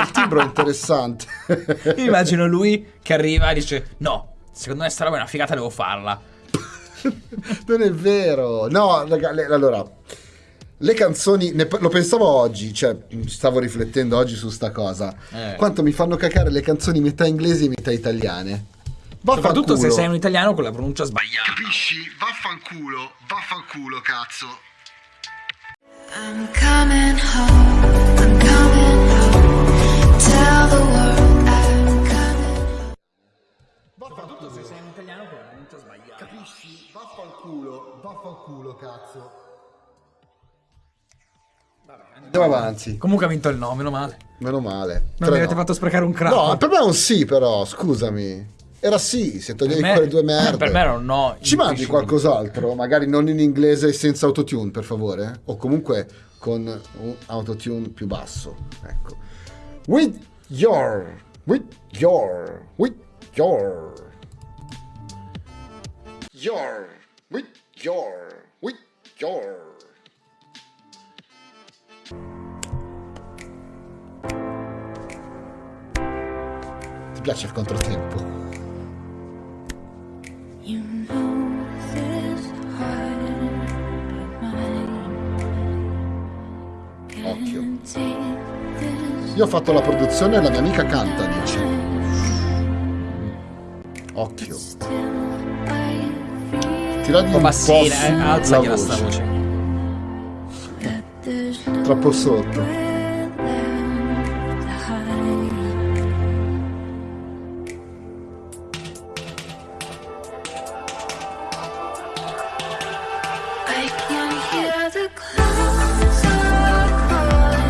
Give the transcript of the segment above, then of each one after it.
il timbro è interessante. Io immagino lui che arriva e dice: No, secondo me sta roba è una figata, devo farla. non è vero. No, raga, le- allora, le canzoni, ne- lo pensavo oggi, cioè stavo riflettendo oggi su sta cosa. Eh. Quanto mi fanno cacare le canzoni metà inglesi e metà italiane. Soprattutto se Vaffanculo. sei un italiano con la pronuncia sbagliata. Capisci? Vaffanculo, vaffanculo, cazzo. I'm coming home. Pronuncia sbagliata. Capisci? Vaffanculo, vaffanculo, cazzo. Andiamo avanti, Comunque ha vinto il no, meno male. meno male. Non mi avete no. fatto sprecare un crap. No, per me è un sì, però, scusami. Era sì, se toglievi me- quelle due merde. per me era un no Ci mandi qualcos'altro? Magari non in inglese e senza autotune, per favore? O comunque con un autotune più basso. Ecco. With your, with your, with your, your, with your, with your. Ti piace il controtempo? You know this heart of mine Occhio. Io ho fatto la produzione e la mia amica canta, dice. Occhio. Tiragli Un po' eh, la alzagliela sta voce. voce. Troppo sotto.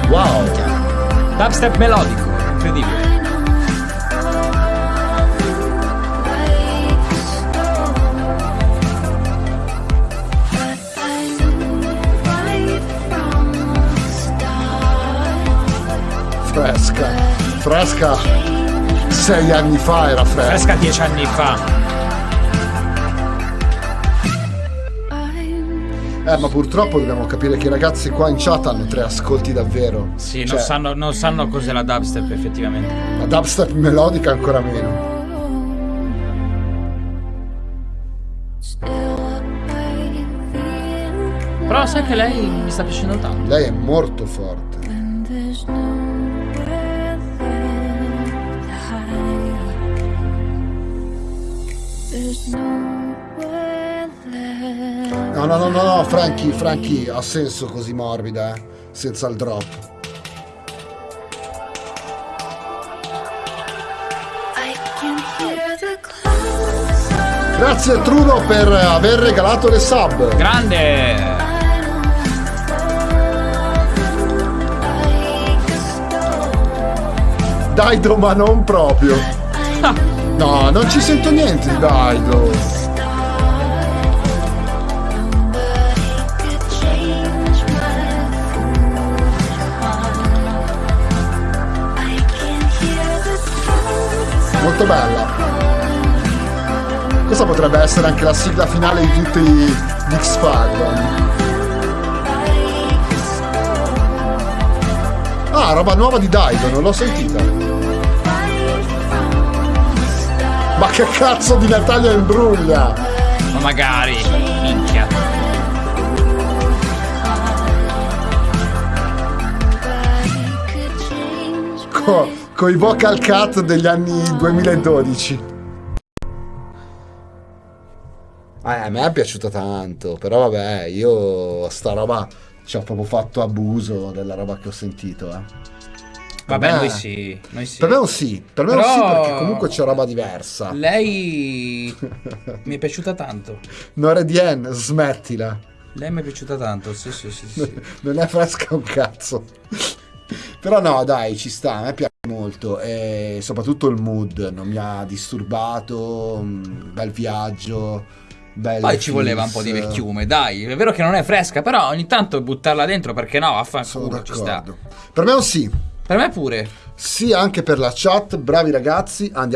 Wow! Dubstep melodico, incredibile. Fresca. Fresca. Sei anni fa era fresca. Fresca dieci anni fa. Eh, ma purtroppo dobbiamo capire che i ragazzi qua in chat hanno tre ascolti davvero. Sì, Cioè, non, sanno, non sanno cos'è la dubstep effettivamente. La dubstep melodica ancora meno. Però sai che lei mi sta piacendo tanto. Lei è molto forte. No, no, no, no, no, Frankie, Frankie, ha senso così morbida, eh? Senza il drop. Grazie Truno per aver regalato le sub. Grande! Daido, ma non proprio. No, non ci sento niente di Daido. Molto bella. Questa potrebbe essere anche la sigla finale di tutti gli X-Factor. Ah, roba nuova di Daido, non l'ho sentita. Ma che cazzo di Natalia Imbruglia? Ma magari. Minchia. Co- con i vocal cut degli anni 2012. Eh, a me è piaciuta tanto, però vabbè, io sta roba ci ho proprio fatto abuso della roba che ho sentito, eh. Vabbè, me- noi sì. Noi sì. Per me è un sì, per me è un Però- sì perché comunque c'è roba diversa. Lei mi è piaciuta tanto. Noredien, smettila. Lei mi è piaciuta tanto, sì, sì, sì. sì. non è fresca un cazzo. Però no, dai, ci sta, a me piace molto e soprattutto il mood non mi ha disturbato, un bel viaggio, bel Poi ci voleva un po' di vecchiume, dai. È vero che non è fresca, però ogni tanto buttarla dentro perché no, Sono vaffanculo, ci sta. Per me è un sì. Per me pure. Sì anche per la chat, bravi ragazzi, andiamo